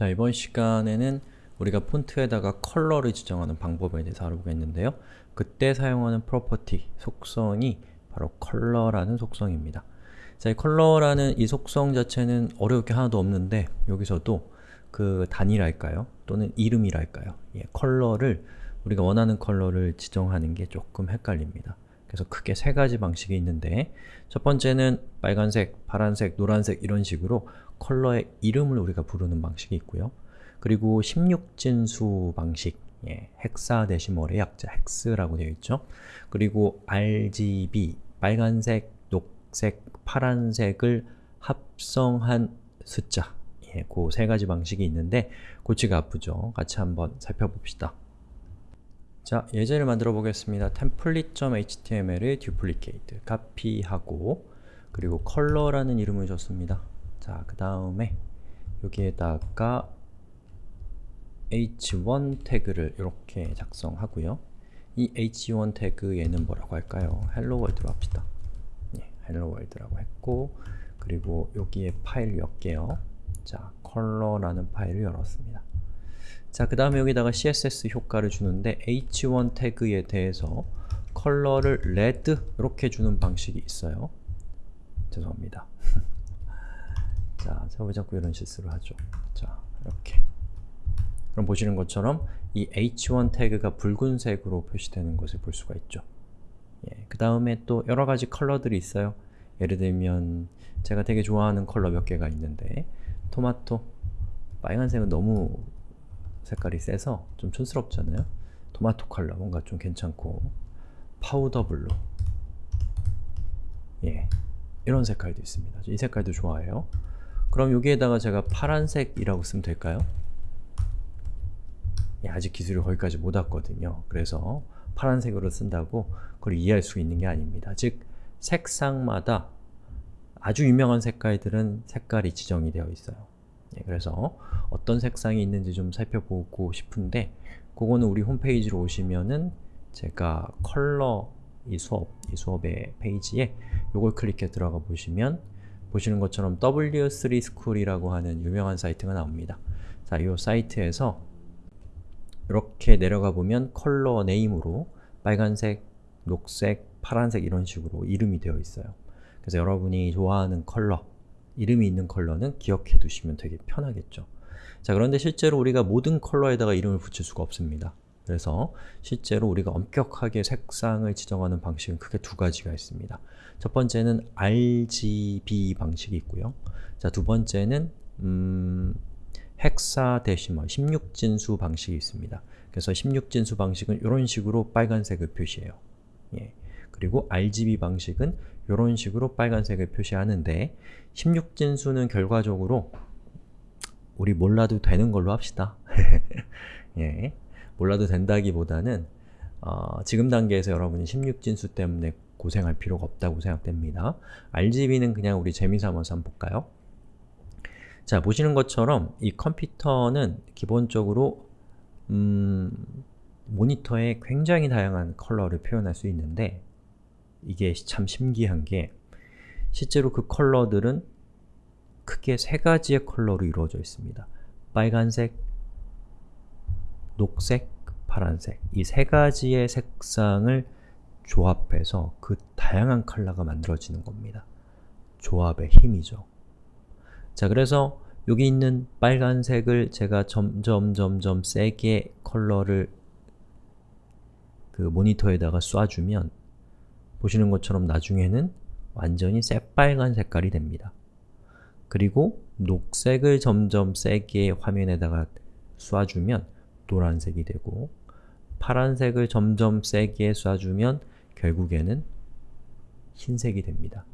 자, 이번 시간에는 우리가 폰트에다가 컬러를 지정하는 방법에 대해서 알아보겠는데요. 그때 사용하는 property, 속성이 바로 컬러라는 속성입니다. 자, 이 컬러라는 이 속성 자체는 어려울 게 하나도 없는데 여기서도 그 단위랄까요? 또는 이름이랄까요? 예, 컬러를 우리가 원하는 컬러를 지정하는 게 조금 헷갈립니다. 그래서 크게 세 가지 방식이 있는데 첫 번째는 빨간색, 파란색, 노란색 이런 식으로 컬러의 이름을 우리가 부르는 방식이 있고요. 그리고 16진수 방식, 예, 헥사데시멀의 약자 헥스라고 되어 있죠. 그리고 RGB, 빨간색, 녹색, 파란색을 합성한 숫자 예, 그 세 가지 방식이 있는데 고치가 아프죠. 같이 한번 살펴봅시다. 자, 예제를 만들어 보겠습니다. template.html을 duplicate, 카피하고 그리고 컬러라는 이름을 줬습니다. 자, 그 다음에 여기에다가 h1 태그를 이렇게 작성하고요. 이 h1 태그에는 뭐라고 할까요? hello world로 합시다. 예, hello world라고 했고 그리고 여기에 파일을 열게요. 자, 컬러라는 파일을 열었습니다. 자, 그 다음에 여기다가 css 효과를 주는데 h1 태그에 대해서 컬러를 red 이렇게 주는 방식이 있어요. 죄송합니다. 자, 제가 왜 자꾸 이런 실수를 하죠? 자, 이렇게 그럼 보시는 것처럼 이 h1 태그가 붉은색으로 표시되는 것을 볼 수가 있죠. 예, 그 다음에 또 여러 가지 컬러들이 있어요. 예를 들면 제가 되게 좋아하는 컬러 몇 개가 있는데 토마토, 빨간색은 너무 색깔이 세서 좀 촌스럽잖아요. 토마토 컬러 뭔가 좀 괜찮고 powder blue 예, 이런 색깔도 있습니다. 이 색깔도 좋아해요. 그럼 여기에다가 제가 파란색이라고 쓰면 될까요? 예, 아직 기술이 거기까지 못 왔거든요. 그래서 파란색으로 쓴다고 그걸 이해할 수 있는 게 아닙니다. 즉, 색상마다 아주 유명한 색깔들은 색깔이 지정이 되어 있어요. 예, 그래서 어떤 색상이 있는지 좀 살펴보고 싶은데 그거는 우리 홈페이지로 오시면은 제가 컬러 이 수업, 이 수업의 페이지에 이걸 클릭해 들어가 보시면 보시는 것처럼 W3Schools라고 하는 유명한 사이트가 나옵니다. 자, 이 사이트에서 이렇게 내려가 보면 color name으로 빨간색, 녹색, 파란색 이런 식으로 이름이 되어 있어요. 그래서 여러분이 좋아하는 컬러, 이름이 있는 컬러는 기억해 두시면 되게 편하겠죠. 자, 그런데 실제로 우리가 모든 컬러에다가 이름을 붙일 수가 없습니다. 그래서 실제로 우리가 엄격하게 색상을 지정하는 방식은 크게 두 가지가 있습니다. 첫 번째는 RGB 방식이 있고요. 자, 두 번째는 음, 헥사데시멀, 16진수 방식이 있습니다. 그래서 16진수 방식은 이런 식으로 빨간색을 표시해요. 예. 그리고 RGB 방식은 이런 식으로 빨간색을 표시하는데 16진수는 결과적으로 우리 몰라도 되는 걸로 합시다. 예. 몰라도 된다기보다는 어, 지금 단계에서 여러분이 16진수 때문에 고생할 필요가 없다고 생각됩니다. RGB는 그냥 우리 재미삼아서 한번 볼까요? 자, 보시는 것처럼 이 컴퓨터는 기본적으로 음, 모니터에 굉장히 다양한 컬러를 표현할 수 있는데 이게 참 신기한 게 실제로 그 컬러들은 크게 세 가지의 컬러로 이루어져 있습니다. 빨간색, 녹색, 파란색 이 세 가지의 색상을 조합해서 그 다양한 컬러가 만들어지는 겁니다. 조합의 힘이죠. 자, 그래서 여기 있는 빨간색을 제가 점점 점점 세게 컬러를 그 모니터에다가 쏴주면 보시는 것처럼 나중에는 완전히 새빨간 색깔이 됩니다. 그리고 녹색을 점점 세게 화면에다가 쏴주면 노란색이 되고 파란색을 점점 세게 쏴주면 결국에는 흰색이 됩니다.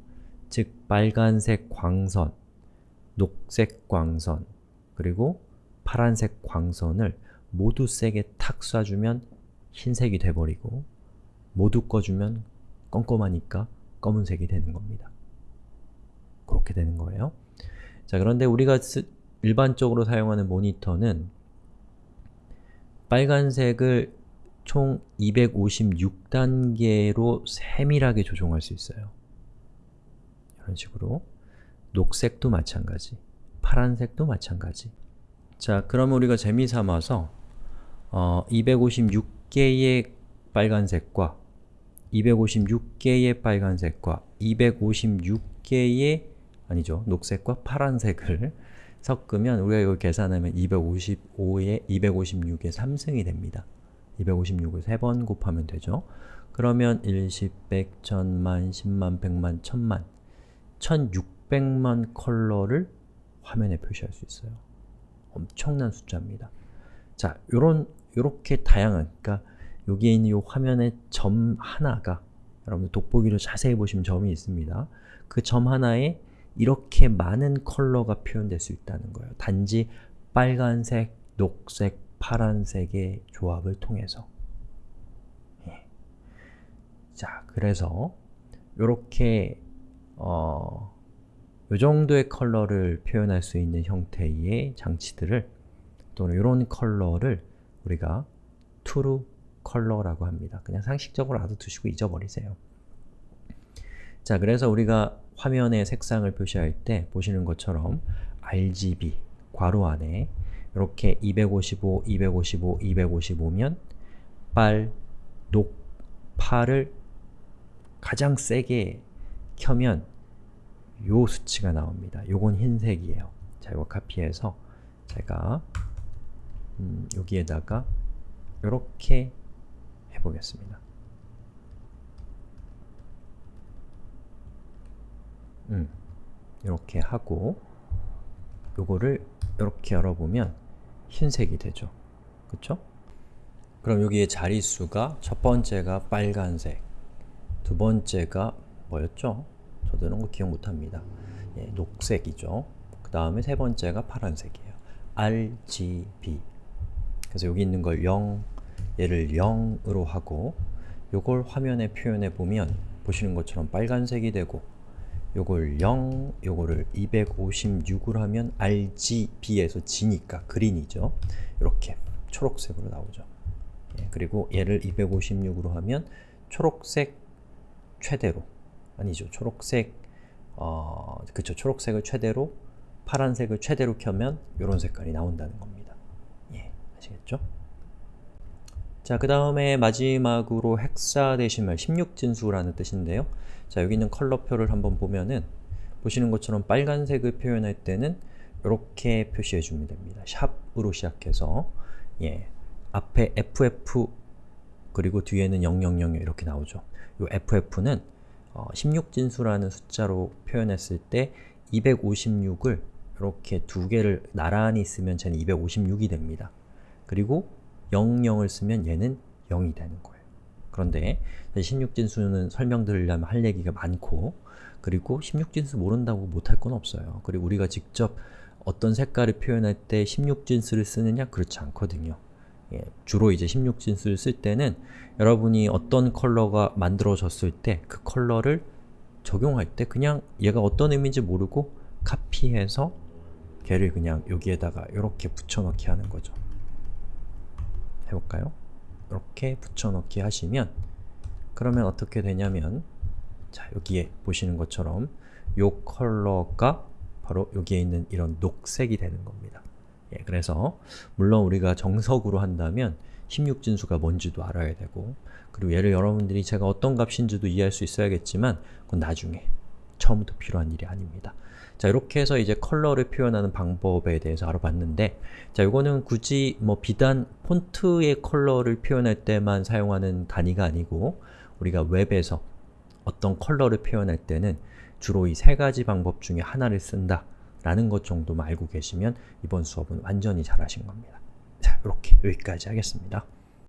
즉, 빨간색 광선, 녹색 광선, 그리고 파란색 광선을 모두 세게 탁 쏴주면 흰색이 돼버리고 모두 꺼주면 껌껌하니까 검은색이 되는 겁니다. 그렇게 되는 거예요. 자, 그런데 우리가 일반적으로 사용하는 모니터는 빨간색을 총 256단계로 세밀하게 조종할 수 있어요. 이런 식으로 녹색도 마찬가지, 파란색도 마찬가지 자, 그러면 우리가 재미삼아서 어, 256개의 빨간색과 256개의 빨간색과 256개의 아니죠. 녹색과 파란색을 섞으면 우리가 이걸 계산하면 255에 256의 3승이 됩니다. 256을 3번 곱하면 되죠. 그러면 1, 10, 100, 1000만, 10만, 100만, 1000만 1600만 컬러를 화면에 표시할 수 있어요. 엄청난 숫자입니다. 자, 요런 요렇게 다양한 그러니까 여기에 있는 요 화면의 점 하나가 여러분들 돋보기로 자세히 보시면 점이 있습니다. 그 점 하나에 이렇게 많은 컬러가 표현될 수 있다는 거예요. 단지 빨간색, 녹색, 파란색의 조합을 통해서 예. 자, 그래서 요렇게 어, 요 정도의 컬러를 표현할 수 있는 형태의 장치들을 또는 이런 컬러를 우리가 true color라고 합니다. 그냥 상식적으로 알아두시고 잊어버리세요. 자, 그래서 우리가 화면의 색상을 표시할 때 보시는 것처럼 RGB 괄호 안에 이렇게 255, 255, 255면 빨, 녹, 파를 가장 세게 켜면 요 수치가 나옵니다. 요건 흰색이에요. 자, 이거 카피해서 제가 음, 여기에다가 이렇게 해 보겠습니다. 음, 이렇게 하고 요거를 이렇게 열어보면 흰색이 되죠. 그쵸? 그럼 여기에 자릿수가 첫 번째가 빨간색, 두 번째가 뭐였죠? 저도 이런 거 기억 못합니다. 예, 녹색이죠. 그 다음에 세 번째가 파란색이에요. RGB 그래서 여기 있는 걸 0, 얘를 0으로 하고 요걸 화면에 표현해 보면 보시는 것처럼 빨간색이 되고 요걸 0, 요거를 256으로 하면 RGB에서 G니까 그린이죠. 이렇게 초록색으로 나오죠. 예, 그리고 얘를 256으로 하면 초록색 최대로 아니죠. 초록색 어, 그쵸. 초록색을 최대로 파란색을 최대로 켜면 이런 색깔이 나온다는 겁니다. 예, 아시겠죠? 자, 그 다음에 마지막으로 헥사데시멀 16진수라는 뜻인데요. 자, 여기 있는 컬러표를 한번 보면은 보시는 것처럼 빨간색을 표현할 때는 이렇게 표시해 주면 됩니다. 샵으로 시작해서 예, 앞에 FF 그리고 뒤에는 0000 이렇게 나오죠. 이 FF는 어, 16진수라는 숫자로 표현했을 때 256을 이렇게 두 개를 나란히 쓰면 쟤는 256이 됩니다. 그리고 00을 쓰면 얘는 0이 되는 거예요. 그런데 16진수는 설명드리려면 할 얘기가 많고 그리고 16진수 모른다고 못할 건 없어요. 그리고 우리가 직접 어떤 색깔을 표현할 때 16진수를 쓰느냐? 그렇지 않거든요. 예, 주로 이제 16진수를 쓸 때는 여러분이 어떤 컬러가 만들어졌을 때 그 컬러를 적용할 때 그냥 얘가 어떤 의미인지 모르고 카피해서 걔를 그냥 여기에다가 이렇게 붙여넣기 하는 거죠. 해볼까요? 이렇게 붙여넣기 하시면 그러면 어떻게 되냐면 자 여기에 보시는 것처럼 요 컬러가 바로 여기에 있는 이런 녹색이 되는 겁니다. 예, 그래서 물론 우리가 정석으로 한다면 16진수가 뭔지도 알아야 되고 그리고 얘를 여러분들이 제가 어떤 값인지도 이해할 수 있어야겠지만 그건 나중에 처음부터 필요한 일이 아닙니다. 자 이렇게 해서 이제 컬러를 표현하는 방법에 대해서 알아봤는데 자 이거는 굳이 뭐 비단 폰트의 컬러를 표현할 때만 사용하는 단위가 아니고 우리가 웹에서 어떤 컬러를 표현할 때는 주로 이 세 가지 방법 중에 하나를 쓴다 라는 것 정도만 알고 계시면 이번 수업은 완전히 잘하신 겁니다. 자, 이렇게 여기까지 하겠습니다.